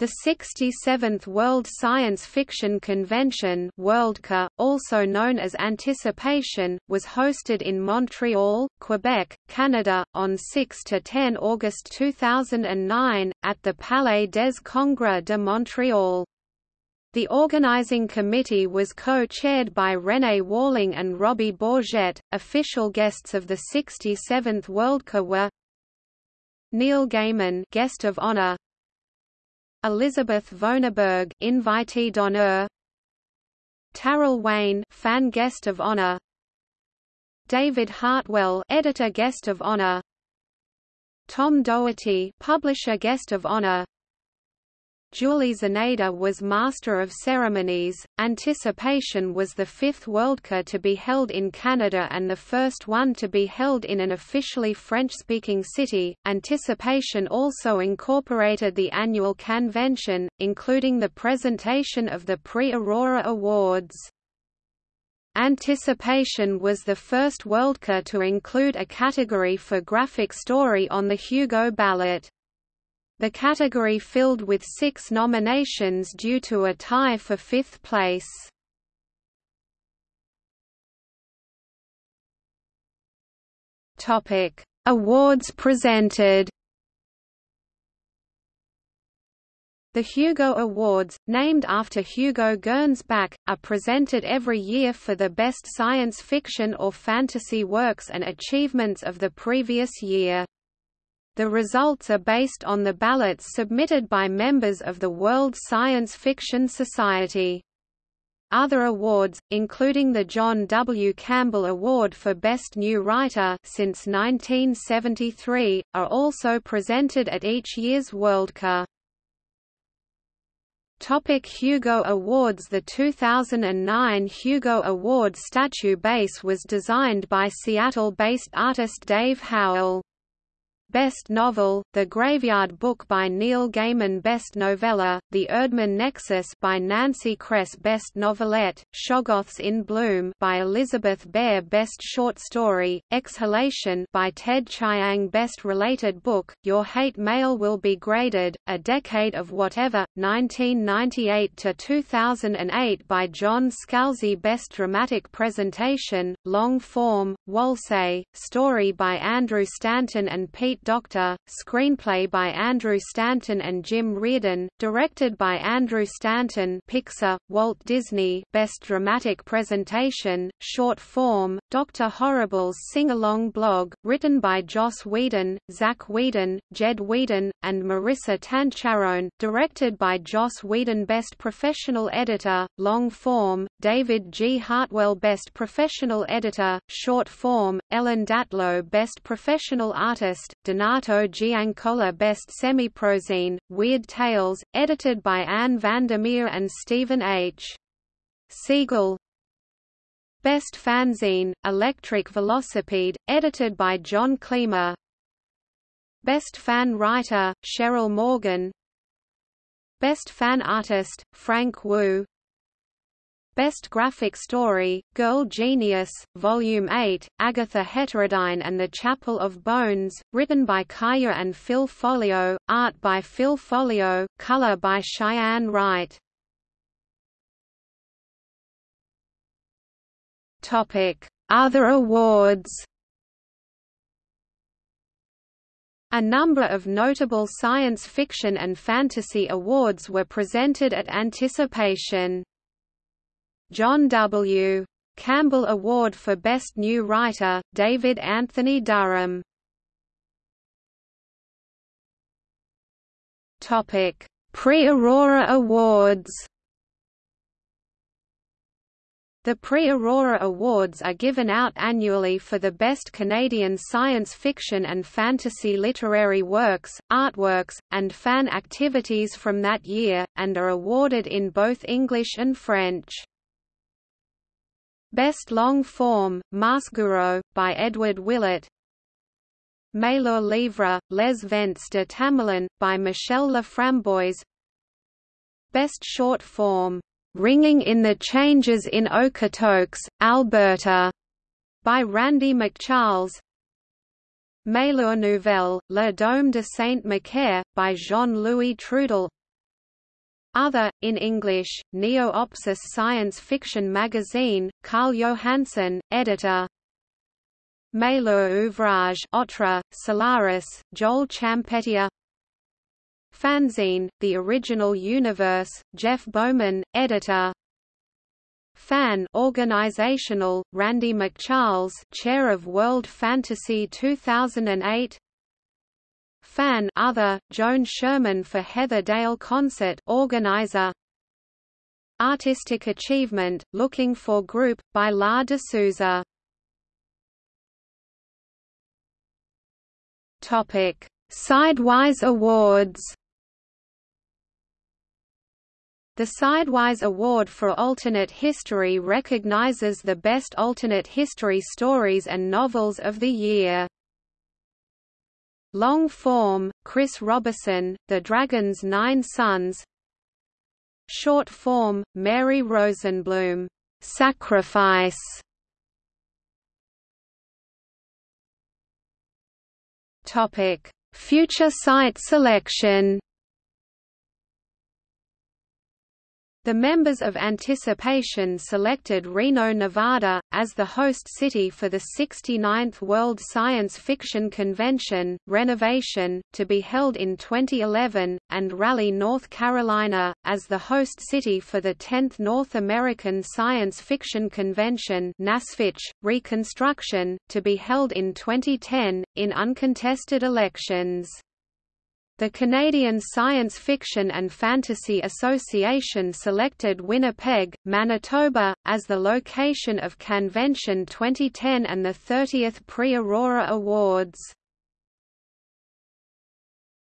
The 67th World Science Fiction Convention Worldcon, also known as Anticipation, was hosted in Montreal, Quebec, Canada, on 6–10 August 2009, at the Palais des Congrès de Montréal. The organizing committee was co-chaired by René Walling and Robbie Bourget. Official guests of the 67th Worldcon were Neil Gaiman, guest of honor, Elizabeth Vonarburg, invitee d'honneur. Taral Wayne, fan guest of honor. David Hartwell, editor guest of honor. Tom Doherty, publisher guest of honor. Julie Czerneda was Master of Ceremonies. Anticipation was the fifth Worldcon to be held in Canada and the first one to be held in an officially French speaking city. Anticipation also incorporated the annual Canvention, including the presentation of the Prix Aurora Awards. Anticipation was the first Worldcon to include a category for graphic story on the Hugo ballot. The category filled with six nominations due to a tie for fifth place. Topic: Awards presented. The Hugo Awards, named after Hugo Gernsback, are presented every year for the best science fiction or fantasy works and achievements of the previous year. The results are based on the ballots submitted by members of the World Science Fiction Society. Other awards, including the John W. Campbell Award for Best New Writer since 1973, are also presented at each year's Worldcon. Topic Hugo Awards The 2009 Hugo Award statue base was designed by Seattle-based artist Dave Howell. Best Novel, The Graveyard Book by Neil Gaiman Best Novella, The Erdman Nexus by Nancy Kress Best Novelette, Shoggoths in Bloom by Elizabeth Bear Best Short Story, Exhalation by Ted Chiang Best Related Book, Your Hate Mail Will Be Graded, A Decade of Whatever, 1998–2008 by John Scalzi Best Dramatic Presentation, Long Form, WALL-E, Story by Andrew Stanton and Pete Docter, screenplay by Andrew Stanton and Jim Reardon, directed by Andrew Stanton Pixar, Walt Disney Best Dramatic Presentation, Short Form, Dr. Horrible's Sing-Along blog, written by Joss Whedon, Zack Whedon, Jed Whedon, and Maurissa Tancharoen, directed by Joss Whedon Best Professional Editor, Long Form, David G. Hartwell Best Professional Editor, Short Form, Ellen Datlow Best Professional Artist, Donato Giancola Best Semiprozine, Weird Tales, edited by Anne Vandermeer and Stephen H. Siegel. Best Fanzine, Electric Velocipede, edited by John Klima Best Fan Writer, Cheryl Morgan. Best Fan Artist, Frank Wu Best Graphic Story, Girl Genius, Volume 8, Agatha Heterodyne and the Chapel of Bones, written by Kaja and Phil Foglio, art by Phil Foglio, color by Cheyenne Wright. Other awards A number of notable science fiction and fantasy awards were presented at Anticipation. John W. Campbell Award for Best New Writer, David Anthony Durham. Topic: Prix-Aurora Awards. The Prix Aurora Awards are given out annually for the best Canadian science fiction and fantasy literary works, artworks, and fan activities from that year, and are awarded in both English and French. Best Long Form, Marseguro, by Edward Willett. Meilleur Livre, Les Vents de Tamerlan, by Michel Laframboise Best Short Form, Ringing in the Changes in Okotoks, Alberta, by Randy McCharles. Meilleur Nouvelle, Le Dôme de Saint-Macaire, by Jean-Louis Trudel Other, in English, Neo-Opsis science fiction magazine, Carl Johansson, editor. Meilleur ouvrage Otra, Solaris, Joel Champetier Fanzine, The Original Universe, Jeff Bowman, editor. Fan organizational, Randy McCharles chair of World Fantasy 2008 Fan other, Joan Sherman for Heather Dale Concert organizer Artistic Achievement, Looking for Group, by Lar deSouza. Sidewise Awards The Sidewise Award for Alternate History recognizes the best alternate history stories and novels of the year. Long form, Chris Roberson, The Dragon's Nine Sons. Short form, Mary Rosenblum, Sacrifice. Future site selection The members of Anticipation selected Reno, Nevada, as the host city for the 69th World Science Fiction Convention, Renovation, to be held in 2011, and Raleigh, North Carolina, as the host city for the 10th North American Science Fiction Convention NASFIC, Reconstruction, to be held in 2010, in uncontested elections. The Canadian Science Fiction and Fantasy Association selected Winnipeg, Manitoba, as the location of Canvention 2010 and the 30th Prix Aurora Awards.